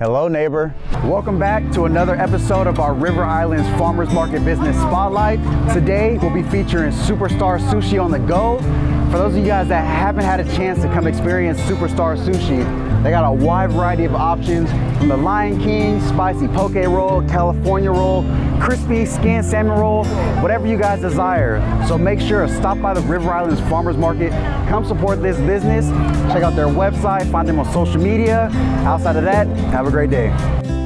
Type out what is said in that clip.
Hello neighbor. Welcome back to another episode of our River Islands Farmers Market Business Spotlight. Today we'll be featuring Superstar Sushi on the go. For those of you guys that haven't had a chance to come experience Superstar Sushi, they got a wide variety of options from the Lion King, spicy poke roll, California roll, crispy skin salmon roll, whatever you guys desire. So make sure to stop by the River Islands Farmers Market, come support this business, check out their website, find them on social media. Outside of that, have a great day.